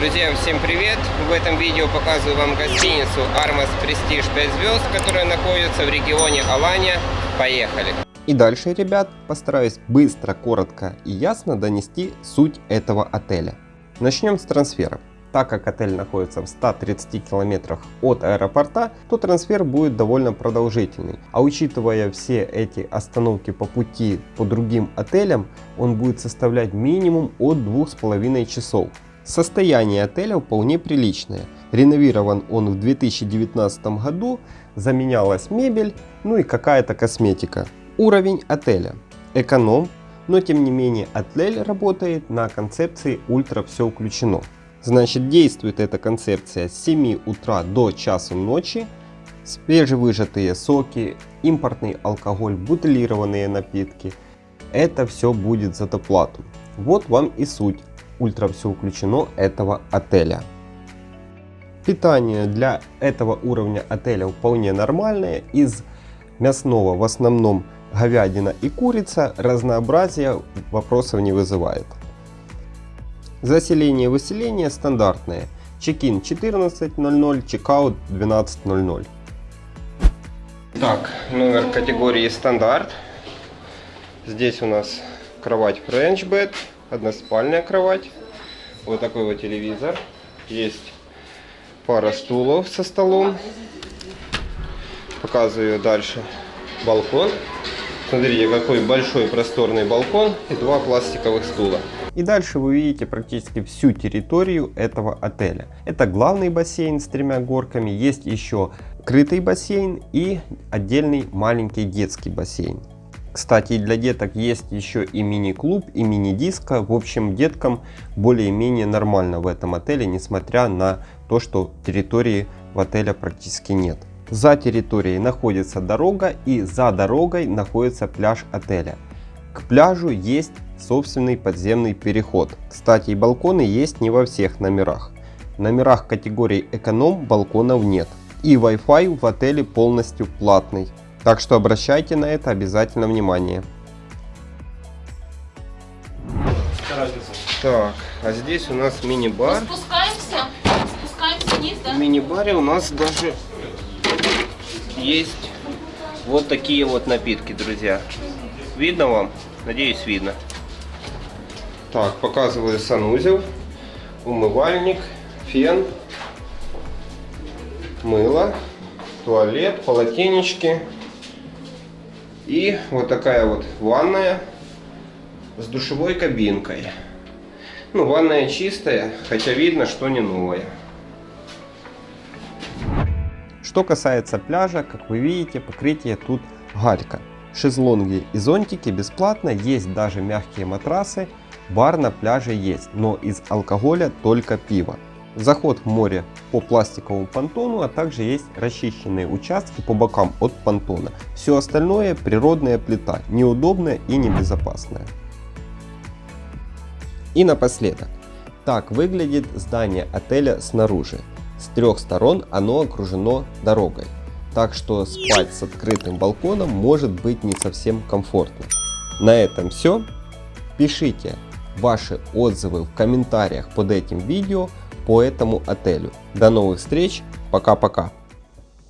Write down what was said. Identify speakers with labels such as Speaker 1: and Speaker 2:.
Speaker 1: Друзья, всем привет! В этом видео показываю вам гостиницу Armas Prestige 5 звезд, которая находится в регионе Алания. Поехали!
Speaker 2: И дальше, ребят, постараюсь быстро, коротко и ясно донести суть этого отеля. Начнем с трансфера. Так как отель находится в 130 километрах от аэропорта, то трансфер будет довольно продолжительный. А учитывая все эти остановки по пути по другим отелям, он будет составлять минимум от 2,5 часов. Состояние отеля вполне приличное. Реновирован он в 2019 году, заменялась мебель, ну и какая-то косметика. Уровень отеля. Эконом, но тем не менее отель работает на концепции ультра все включено. Значит действует эта концепция с 7 утра до часу ночи. Свежевыжатые соки, импортный алкоголь, бутылированные напитки. Это все будет за доплату. Вот вам и суть ультра все включено этого отеля. Питание для этого уровня отеля вполне нормальное. Из мясного в основном говядина и курица. Разнообразие вопросов не вызывает. Заселение выселение стандартное. Чекин 14.00, чекаут 12.00. Так, номер категории стандарт. Здесь у нас кровать French Bed односпальная кровать, вот такой вот телевизор, есть пара стулов со столом, показываю дальше балкон. Смотрите, какой большой просторный балкон и два пластиковых стула. И дальше вы видите практически всю территорию этого отеля. Это главный бассейн с тремя горками, есть еще крытый бассейн и отдельный маленький детский бассейн. Кстати, для деток есть еще и мини-клуб, и мини-диско. В общем, деткам более-менее нормально в этом отеле, несмотря на то, что территории в отеле практически нет. За территорией находится дорога и за дорогой находится пляж отеля. К пляжу есть собственный подземный переход. Кстати, балконы есть не во всех номерах. В номерах категории эконом балконов нет. И Wi-Fi в отеле полностью платный. Так что обращайте на это обязательно внимание. Так, а здесь у нас мини-бар.
Speaker 3: Спускаемся, спускаемся вниз, да?
Speaker 1: В мини-баре у нас даже есть вот такие вот напитки, друзья. Видно вам? Надеюсь, видно. Так, показываю санузел, умывальник, фен, мыло, туалет, полотенечки. И вот такая вот ванная с душевой кабинкой. Ну, ванная чистая, хотя видно, что не новая. Что касается пляжа, как вы видите, покрытие тут галька. Шезлонги и зонтики бесплатно, есть даже мягкие матрасы, бар на пляже есть, но из алкоголя только пиво. Заход в море по пластиковому понтону, а также есть расчищенные участки по бокам от понтона. Все остальное природная плита, неудобная и небезопасная. И напоследок. Так выглядит здание отеля снаружи. С трех сторон оно окружено дорогой. Так что спать с открытым балконом может быть не совсем комфортно. На этом все. Пишите ваши отзывы в комментариях под этим видео по этому отелю. До новых встреч, пока-пока.